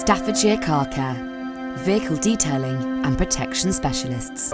Staffordshire Car Care, vehicle detailing and protection specialists.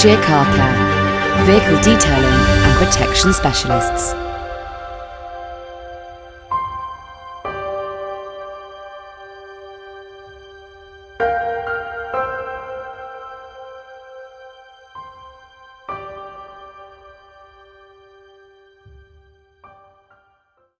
Staffordshire Car Care, vehicle detailing and protection specialists.